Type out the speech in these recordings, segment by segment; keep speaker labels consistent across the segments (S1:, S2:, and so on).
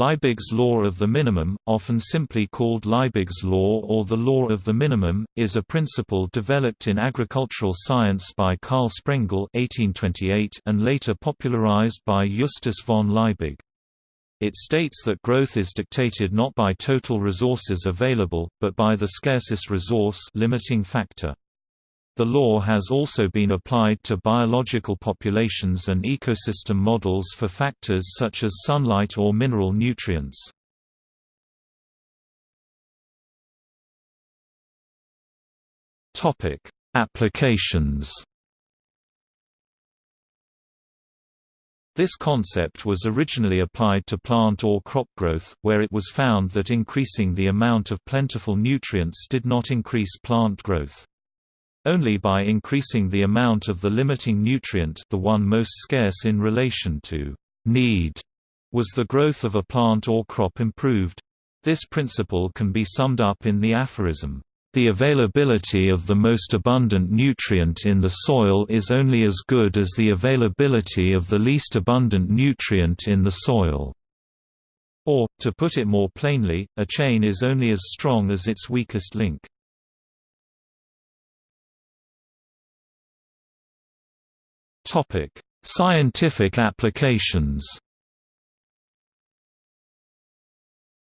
S1: Liebig's law of the minimum, often simply called Liebig's law or the law of the minimum, is a principle developed in agricultural science by Karl Sprengel (1828) and later popularized by Justus von Liebig. It states that growth is dictated not by total resources available, but by the scarcest resource limiting factor. The law has also been applied to biological populations and ecosystem models for factors such as sunlight or mineral nutrients. Topic: Applications This concept was originally applied to plant or crop growth, where it was found that increasing the amount of plentiful nutrients did not increase plant growth. Only by increasing the amount of the limiting nutrient the one most scarce in relation to need was the growth of a plant or crop improved. This principle can be summed up in the aphorism, "...the availability of the most abundant nutrient in the soil is only as good as the availability of the least abundant nutrient in the soil." Or, to put it more plainly, a chain is only as strong as its weakest link. Scientific applications.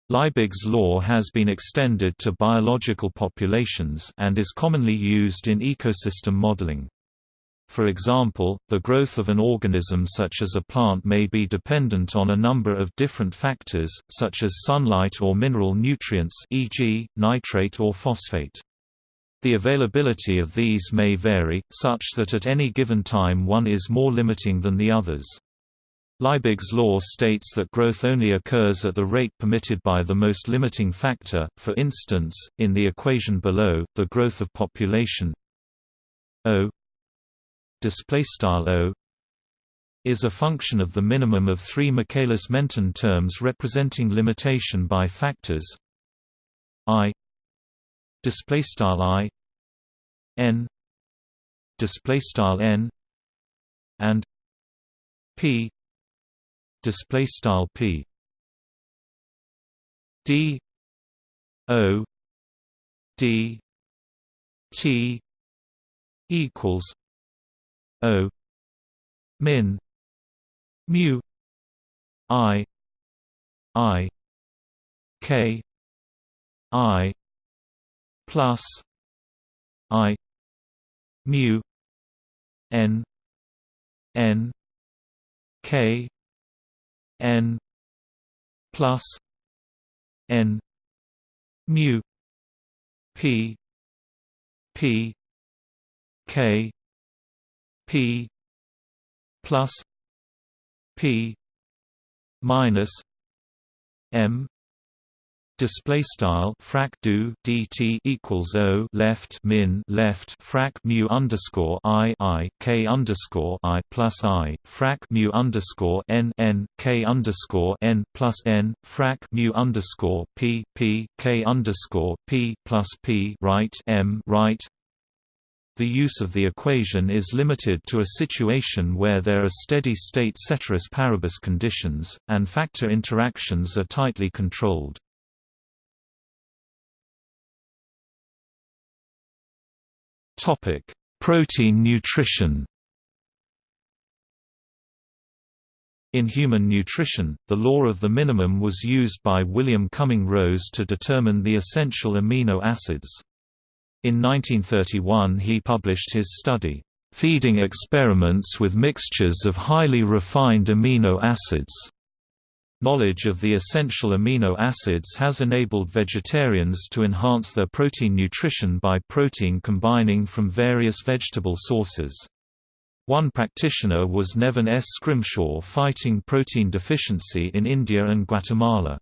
S1: Liebig's law has been extended to biological populations and is commonly used in ecosystem modeling. For example, the growth of an organism such as a plant may be dependent on a number of different factors, such as sunlight or mineral nutrients e.g., nitrate or phosphate. The availability of these may vary, such that at any given time one is more limiting than the others. Liebig's law states that growth only occurs at the rate permitted by the most limiting factor, for instance, in the equation below, the growth of population O is a function of the minimum of three Michaelis-Menten terms representing limitation by factors i n display style n and p display style p. D o d t equals o min mu i i k i plus i mu n n k n plus n mu p p k p plus p minus m display style frac do dt equals o left min left frac mu underscore i i k underscore i plus i frac mu underscore n n k underscore n plus n frac mu underscore p p k underscore p plus p right m right the use of the equation is limited to a situation where there are steady-state ceteris paribus conditions, and factor interactions are tightly controlled. Topic: Protein nutrition. In human nutrition, the law of the minimum was used by William Cumming Rose to determine the essential amino acids. In 1931 he published his study, "'Feeding Experiments with Mixtures of Highly Refined Amino Acids' Knowledge of the essential amino acids has enabled vegetarians to enhance their protein nutrition by protein combining from various vegetable sources. One practitioner was Nevin S. Scrimshaw fighting protein deficiency in India and Guatemala.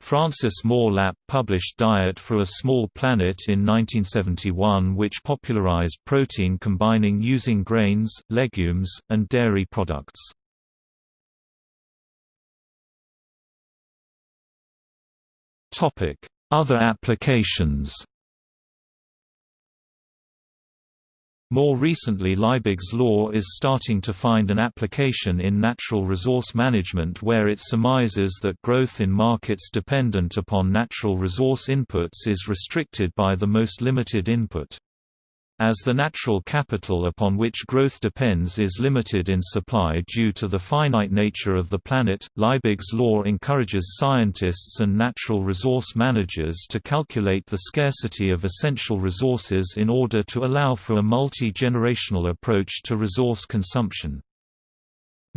S1: Frances Moore Lapp published Diet for a Small Planet in 1971 which popularized protein combining using grains, legumes, and dairy products. Other applications More recently Liebig's law is starting to find an application in natural resource management where it surmises that growth in markets dependent upon natural resource inputs is restricted by the most limited input. As the natural capital upon which growth depends is limited in supply due to the finite nature of the planet, Liebig's law encourages scientists and natural resource managers to calculate the scarcity of essential resources in order to allow for a multi-generational approach to resource consumption.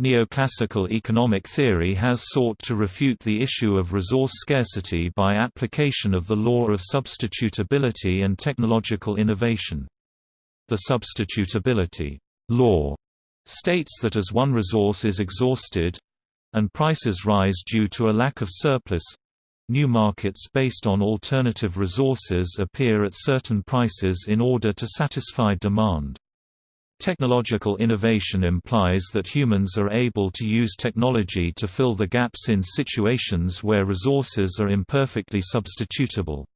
S1: Neoclassical economic theory has sought to refute the issue of resource scarcity by application of the law of substitutability and technological innovation. The substitutability law states that as one resource is exhausted and prices rise due to a lack of surplus new markets based on alternative resources appear at certain prices in order to satisfy demand. Technological innovation implies that humans are able to use technology to fill the gaps in situations where resources are imperfectly substitutable.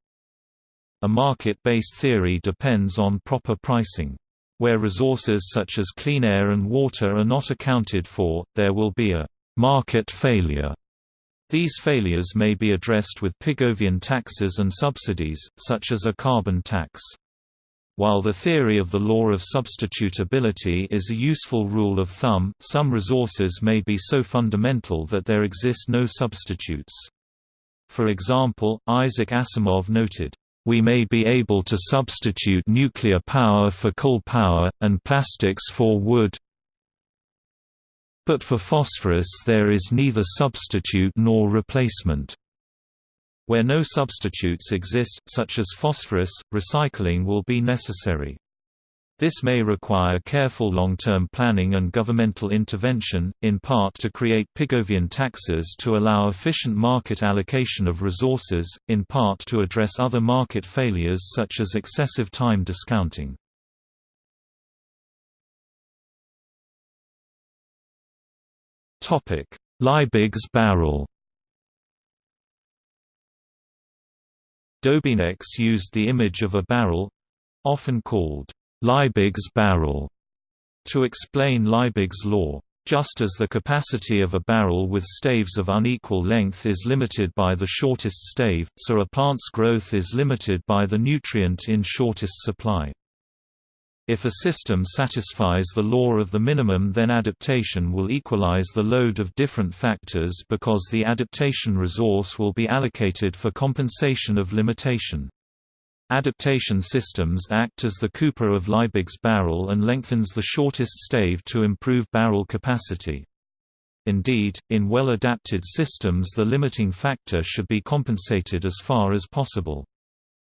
S1: A market-based theory depends on proper pricing. Where resources such as clean air and water are not accounted for, there will be a market failure. These failures may be addressed with Pigovian taxes and subsidies, such as a carbon tax. While the theory of the law of substitutability is a useful rule of thumb, some resources may be so fundamental that there exist no substitutes. For example, Isaac Asimov noted, we may be able to substitute nuclear power for coal power, and plastics for wood. But for phosphorus there is neither substitute nor replacement. Where no substitutes exist, such as phosphorus, recycling will be necessary. This may require careful long-term planning and governmental intervention, in part to create Pigovian taxes to allow efficient market allocation of resources, in part to address other market failures such as excessive time discounting. Liebig's barrel Dobenecks used the image of a barrel—often called Liebig's barrel to explain Liebig's law. Just as the capacity of a barrel with staves of unequal length is limited by the shortest stave, so a plant's growth is limited by the nutrient in shortest supply. If a system satisfies the law of the minimum then adaptation will equalize the load of different factors because the adaptation resource will be allocated for compensation of limitation. Adaptation systems act as the Cooper of Liebig's barrel and lengthens the shortest stave to improve barrel capacity. Indeed, in well-adapted systems the limiting factor should be compensated as far as possible.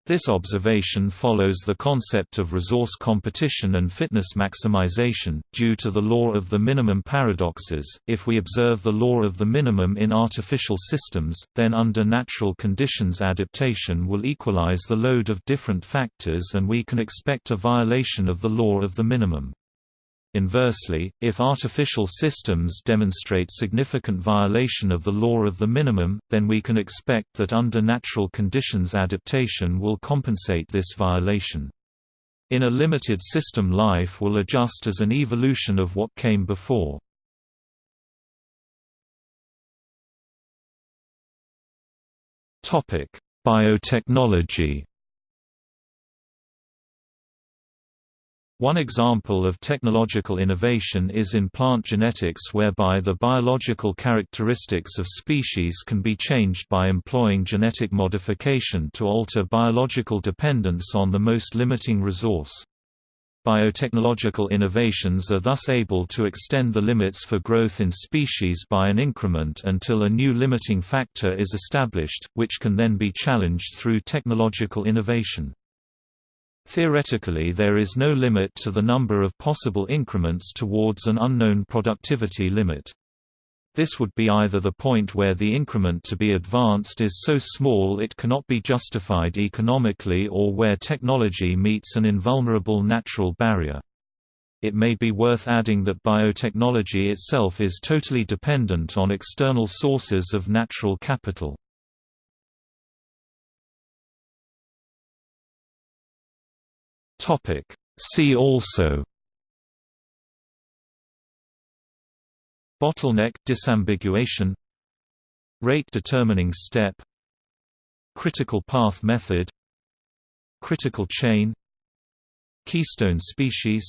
S1: This observation follows the concept of resource competition and fitness maximization, due to the law of the minimum paradoxes. If we observe the law of the minimum in artificial systems, then under natural conditions adaptation will equalize the load of different factors and we can expect a violation of the law of the minimum. Inversely, if artificial systems demonstrate significant violation of the law of the minimum, then we can expect that under natural conditions adaptation will compensate this violation. In a limited system life will adjust as an evolution of what came before. Biotechnology One example of technological innovation is in plant genetics whereby the biological characteristics of species can be changed by employing genetic modification to alter biological dependence on the most limiting resource. Biotechnological innovations are thus able to extend the limits for growth in species by an increment until a new limiting factor is established, which can then be challenged through technological innovation. Theoretically there is no limit to the number of possible increments towards an unknown productivity limit. This would be either the point where the increment to be advanced is so small it cannot be justified economically or where technology meets an invulnerable natural barrier. It may be worth adding that biotechnology itself is totally dependent on external sources of natural capital. Topic: See also. Bottleneck disambiguation. Rate determining step. Critical path method. Critical chain. Keystone species.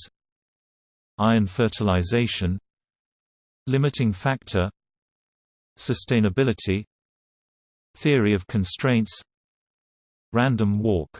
S1: Iron fertilization. Limiting factor. Sustainability. Theory of constraints. Random walk